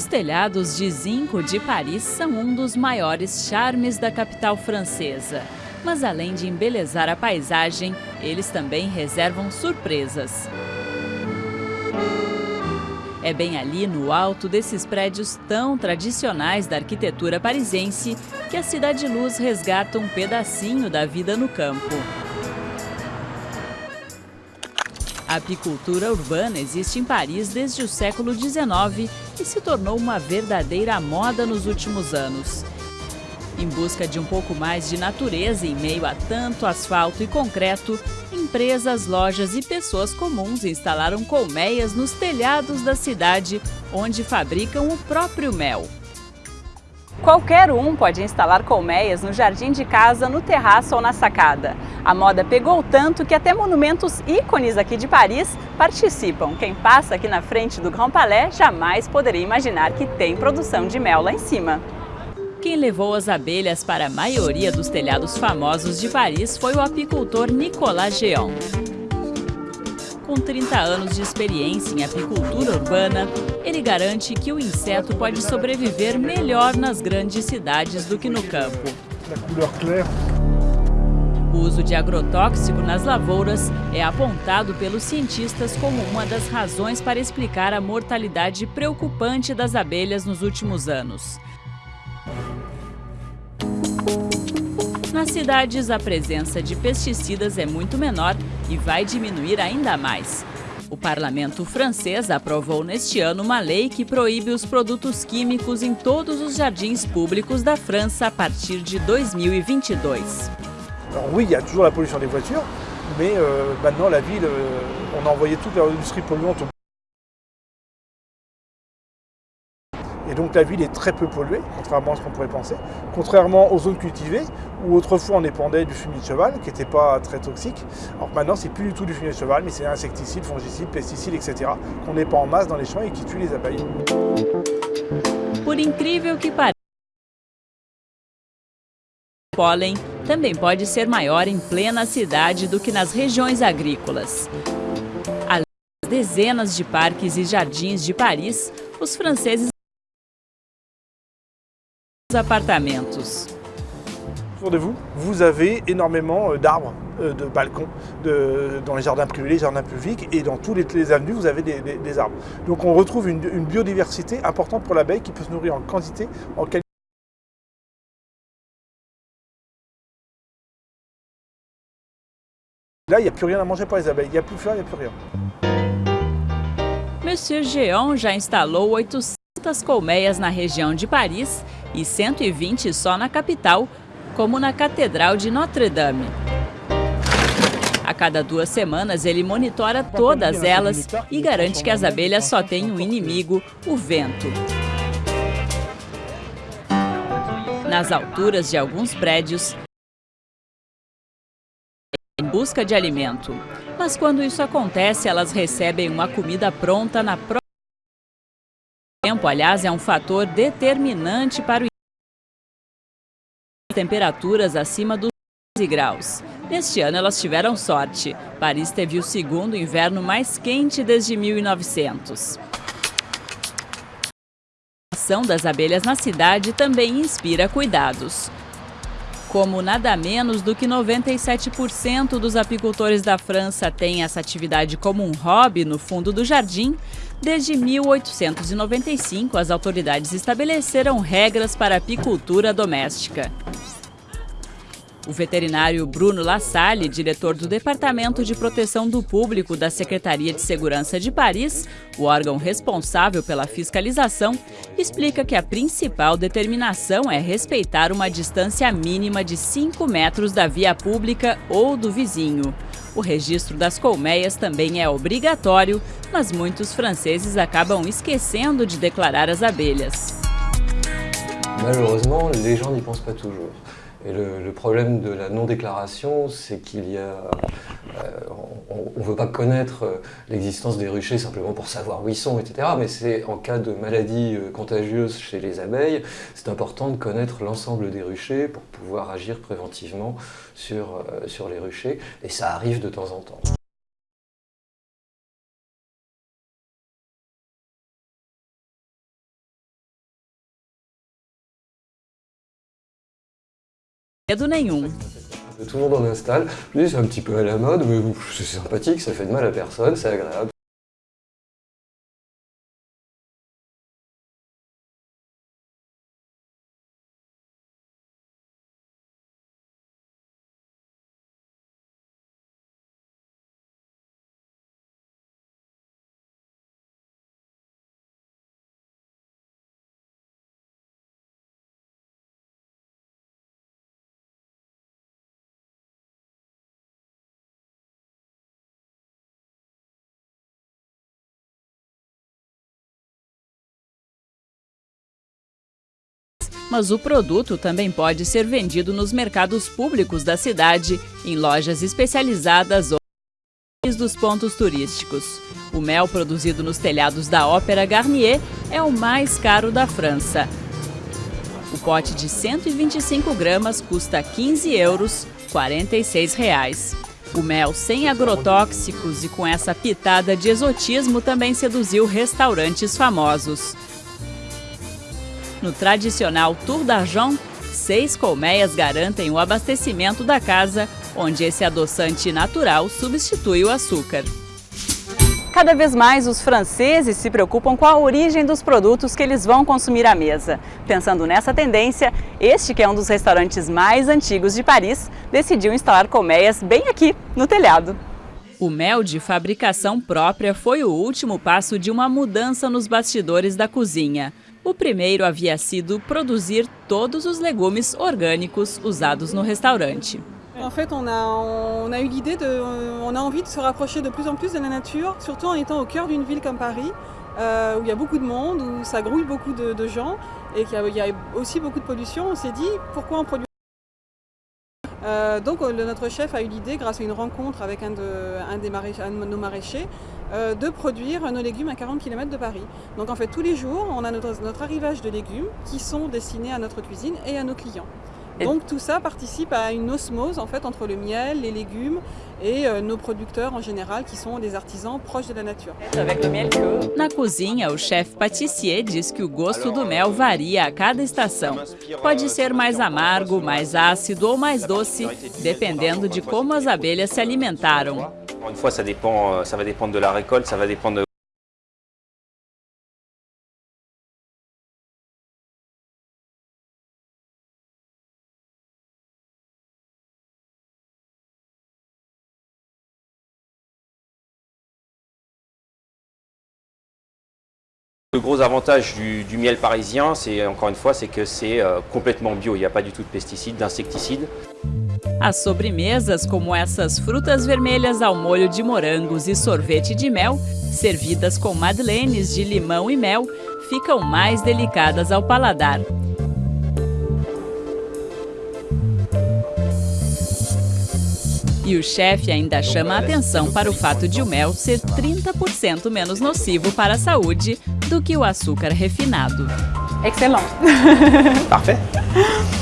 Os telhados de zinco de Paris são um dos maiores charmes da capital francesa. Mas além de embelezar a paisagem, eles também reservam surpresas. É bem ali no alto desses prédios tão tradicionais da arquitetura parisiense que a Cidade Luz resgata um pedacinho da vida no campo. A apicultura urbana existe em Paris desde o século XIX e se tornou uma verdadeira moda nos últimos anos. Em busca de um pouco mais de natureza em meio a tanto asfalto e concreto, empresas, lojas e pessoas comuns instalaram colmeias nos telhados da cidade, onde fabricam o próprio mel. Qualquer um pode instalar colmeias no jardim de casa, no terraço ou na sacada. A moda pegou tanto que até monumentos ícones aqui de Paris participam. Quem passa aqui na frente do Grand Palais jamais poderia imaginar que tem produção de mel lá em cima. Quem levou as abelhas para a maioria dos telhados famosos de Paris foi o apicultor Nicolas Géant. Com 30 anos de experiência em apicultura urbana, ele garante que o inseto pode sobreviver melhor nas grandes cidades do que no campo. O uso de agrotóxico nas lavouras é apontado pelos cientistas como uma das razões para explicar a mortalidade preocupante das abelhas nos últimos anos. Nas cidades, a presença de pesticidas é muito menor e vai diminuir ainda mais. O parlamento francês aprovou neste ano uma lei que proíbe os produtos químicos em todos os jardins públicos da França a partir de 2022. Alors oui, il y a toujours la pollution des voitures, mais euh, maintenant la ville, euh, on a envoyé toute l'industrie polluante Et donc la ville est très peu polluée, contrairement à ce qu'on pourrait penser. Contrairement aux zones cultivées, où autrefois on dépendait du fumier de cheval, qui n'était pas très toxique. Alors maintenant c'est plus du tout du fumier de cheval, mais c'est insecticides, fongicides, pesticides, etc. qu'on n'est pas en masse dans les champs et qui tue les abeilles. Por incrível que pareça, o pólen também pode ser maior em plena cidade do que nas regiões agrícolas. Além das dezenas de parques e jardins de Paris, os franceses appartements. Autour de vous, vous avez énormément euh, d'arbres, euh, de balcons, de, dans les jardins privés, les jardins publics, et dans tous les, avenues, vous avez des, arbres. Donc on retrouve une, biodiversité importante pour l'abeille qui peut se nourrir en quantité, en qualité. Là, il n'y a plus rien à manger pour les abeilles. Il n'y a plus de fleurs, il n'y a plus rien. Monsieur Géant já instalou 800 colmeias na região de Paris e 120 só na capital, como na Catedral de Notre-Dame. A cada duas semanas, ele monitora todas elas e garante que as abelhas só têm um inimigo, o vento. Nas alturas de alguns prédios, em busca de alimento. Mas quando isso acontece, elas recebem uma comida pronta na própria tempo, aliás, é um fator determinante para o temperaturas acima dos 12 graus. Neste ano elas tiveram sorte. Paris teve o segundo inverno mais quente desde 1900. A ação das abelhas na cidade também inspira cuidados. Como nada menos do que 97% dos apicultores da França têm essa atividade como um hobby no fundo do jardim, desde 1895 as autoridades estabeleceram regras para apicultura doméstica. O veterinário Bruno Lassalle, diretor do Departamento de Proteção do Público da Secretaria de Segurança de Paris, o órgão responsável pela fiscalização, explica que a principal determinação é respeitar uma distância mínima de 5 metros da via pública ou do vizinho. O registro das colmeias também é obrigatório, mas muitos franceses acabam esquecendo de declarar as abelhas. Malheureusement, les gens n'y pensent pas toujours. Et le, problème de la non-déclaration, c'est qu'il y a... Euh, on ne veut pas connaître l'existence des ruchers simplement pour savoir où ils sont, etc. Mais c'est en cas de maladie euh, contagieuse chez les abeilles, c'est important de connaître l'ensemble des ruchers pour pouvoir agir préventivement sur, euh, sur les ruchers. Et ça arrive de temps en temps. Medo nenhum. Tout le monde en installe, c'est un petit peu à la mode, mais c'est sympathique, ça fait de mal à personne, c'est agréable. Mas o produto também pode ser vendido nos mercados públicos da cidade, em lojas especializadas ou dos pontos turísticos. O mel produzido nos telhados da Ópera Garnier é o mais caro da França. O pote de 125 gramas custa 15 euros, 46 reais. O mel sem agrotóxicos e com essa pitada de exotismo também seduziu restaurantes famosos. No tradicional Tour d'Argent, seis colmeias garantem o abastecimento da casa, onde esse adoçante natural substitui o açúcar. Cada vez mais os franceses se preocupam com a origem dos produtos que eles vão consumir à mesa. Pensando nessa tendência, este que é um dos restaurantes mais antigos de Paris, decidiu instalar colmeias bem aqui, no telhado. O mel de fabricação própria foi o último passo de uma mudança nos bastidores da cozinha. O primeiro havia sido produzir todos os legumes orgânicos usados no restaurante. En fait, on a, on a eu l'idée de, on a envie de se rapprocher de plus en plus de la nature, surtout en étant au cœur d'une ville comme Paris, euh, où il y a beaucoup de monde, où ça grouille beaucoup de, gens et qu'il y, y, a aussi beaucoup de pollution. On s'est dit, pourquoi on produit euh, donc le, notre chef a eu l'idée, grâce à une rencontre avec un de, des nos maraîchers, euh, de produire nos légumes à 40 km de Paris. Donc en fait tous les jours on a notre arrivage de légumes qui sont destinés à notre cuisine et à nos clients. Donc tout ça participe à une osmose en fait entre le miel, les légumes et euh, nos producteurs en général qui sont des artisans proches de la nature. Na cozinha, o chefe pâtissier diz que o gosto do mel varia a cada estação. Pode ser mais amargo, mais ácido ou mais doce, dependendo de como as abelhas se alimentaram. Une fois, ça dépend, euh, ça va dépendre de la récolte, ça va dépendre Le gros avantage du, du miel parisien, c'est encore une fois, c'est que c'est euh, complètement bio. Il n'y a pas du tout de pesticides, d'insecticides. As sobremesas, como essas frutas vermelhas ao molho de morangos e sorvete de mel, servidas com madeleines de limão e mel, ficam mais delicadas ao paladar. E o chefe ainda chama a atenção para o fato de o mel ser 30% menos nocivo para a saúde do que o açúcar refinado. Excellent! Parfait